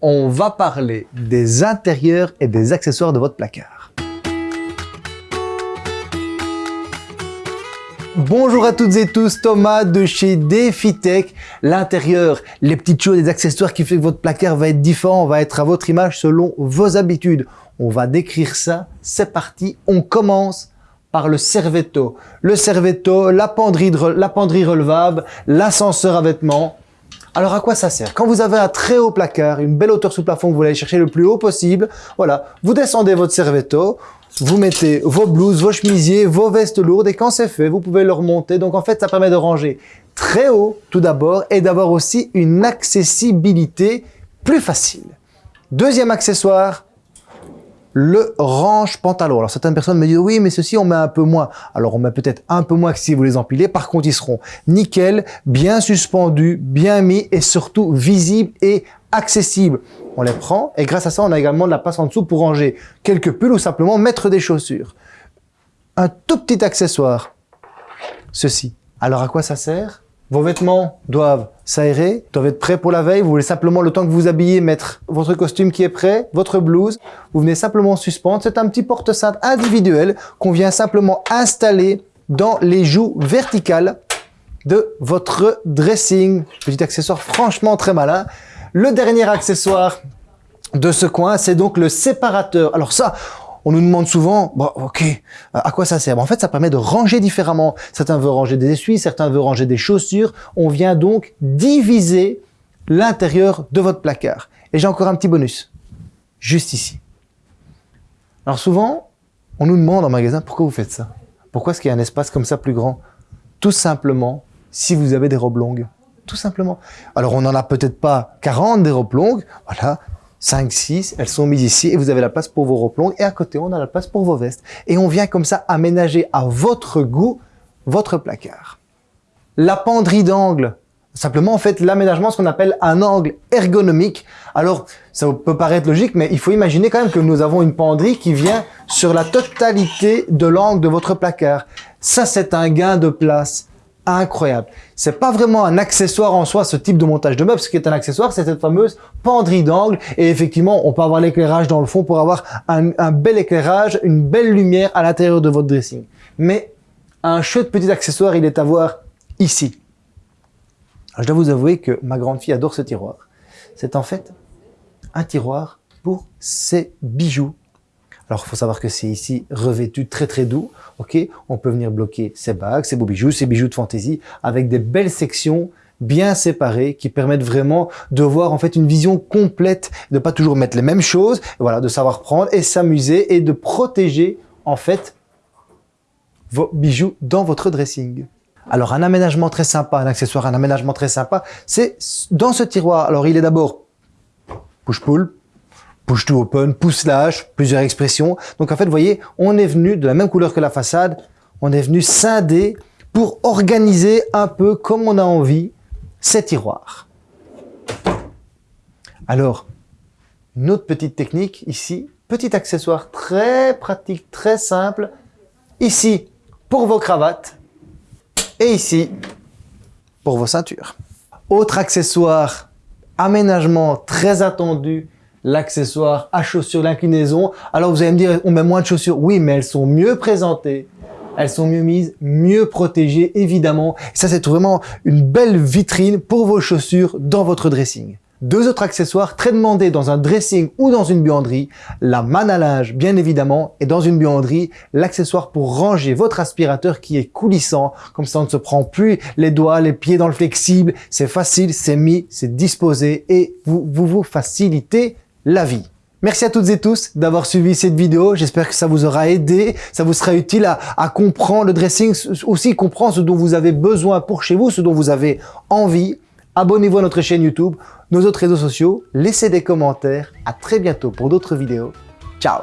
on va parler des intérieurs et des accessoires de votre placard. Bonjour à toutes et tous, Thomas de chez DefiTech. L'intérieur, les petites choses, les accessoires qui font que votre placard va être différent, va être à votre image selon vos habitudes. On va décrire ça, c'est parti, on commence par le Servetto. Le Servetto, la la penderie relevable, l'ascenseur à vêtements. Alors à quoi ça sert? Quand vous avez un très haut placard, une belle hauteur sous plafond vous voulez chercher le plus haut possible, voilà, vous descendez votre Servetto, vous mettez vos blouses, vos chemisiers, vos vestes lourdes et quand c'est fait, vous pouvez le remonter. Donc en fait, ça permet de ranger très haut tout d'abord et d'avoir aussi une accessibilité plus facile. Deuxième accessoire, le range pantalon. Alors certaines personnes me disent oui mais ceci on met un peu moins. Alors on met peut-être un peu moins que si vous les empilez. Par contre ils seront nickel, bien suspendus, bien mis et surtout visibles et accessibles. On les prend et grâce à ça on a également de la place en dessous pour ranger quelques pulls ou simplement mettre des chaussures. Un tout petit accessoire, ceci. Alors à quoi ça sert? Vos vêtements doivent s'aérer, doivent être prêts pour la veille. Vous voulez simplement, le temps que vous habillez, mettre votre costume qui est prêt, votre blouse. Vous venez simplement suspendre. C'est un petit porte-cintre individuel qu'on vient simplement installer dans les joues verticales de votre dressing. Petit accessoire franchement très malin. Le dernier accessoire de ce coin, c'est donc le séparateur. Alors ça, on nous demande souvent, ok, à quoi ça sert? En fait, ça permet de ranger différemment. Certains veulent ranger des essuies, certains veulent ranger des chaussures. On vient donc diviser l'intérieur de votre placard. Et j'ai encore un petit bonus, juste ici. Alors souvent, on nous demande en magasin, pourquoi vous faites ça? Pourquoi est-ce qu'il y a un espace comme ça plus grand? Tout simplement, si vous avez des robes longues. Tout simplement. Alors, on n'en a peut-être pas 40 des robes longues. Voilà, 5, 6, elles sont mises ici et vous avez la place pour vos robes longues et à côté on a la place pour vos vestes. Et on vient comme ça aménager à votre goût votre placard. La penderie d'angle, simplement en fait l'aménagement, ce qu'on appelle un angle ergonomique. Alors ça peut paraître logique mais il faut imaginer quand même que nous avons une penderie qui vient sur la totalité de l'angle de votre placard. Ça c'est un gain de place incroyable. C'est pas vraiment un accessoire en soi, ce type de montage de meubles. Ce qui est un accessoire, c'est cette fameuse penderie d'angle. Et effectivement, on peut avoir l'éclairage dans le fond pour avoir un, bel éclairage, une belle lumière à l'intérieur de votre dressing. Mais un chouette petit accessoire, il est à voir ici. je dois vous avouer que ma grande fille adore ce tiroir. C'est en fait un tiroir pour ses bijoux alors, il faut savoir que c'est ici revêtu très très doux. Ok, On peut venir bloquer ses bagues, ses beaux bijoux, ses bijoux de fantaisie avec des belles sections bien séparées qui permettent vraiment de voir en fait une vision complète, de pas toujours mettre les mêmes choses, voilà, de savoir prendre et s'amuser et de protéger en fait vos bijoux dans votre dressing. Alors un aménagement très sympa, un accessoire, un aménagement très sympa, c'est dans ce tiroir. Alors il est d'abord push-pull, push to open, push slash, plusieurs expressions. Donc en fait, vous voyez, on est venu de la même couleur que la façade, on est venu scinder pour organiser un peu comme on a envie ces tiroirs. Alors, une autre petite technique ici, petit accessoire très pratique, très simple. Ici, pour vos cravates et ici, pour vos ceintures. Autre accessoire, aménagement très attendu, l'accessoire à chaussures, l'inclinaison. Alors vous allez me dire, on met moins de chaussures. Oui, mais elles sont mieux présentées, elles sont mieux mises, mieux protégées, évidemment. ça, c'est vraiment une belle vitrine pour vos chaussures dans votre dressing. Deux autres accessoires très demandés dans un dressing ou dans une buanderie, la manne à linge bien évidemment et dans une buanderie, l'accessoire pour ranger votre aspirateur qui est coulissant, comme ça on ne se prend plus les doigts, les pieds dans le flexible, c'est facile, c'est mis, c'est disposé et vous, vous vous facilitez la vie. Merci à toutes et tous d'avoir suivi cette vidéo. J'espère que ça vous aura aidé, ça vous sera utile à, comprendre le dressing, aussi comprendre ce dont vous avez besoin pour chez vous, ce dont vous avez envie. Abonnez-vous à notre chaîne YouTube, nos autres réseaux sociaux, laissez des commentaires. À très bientôt pour d'autres vidéos. Ciao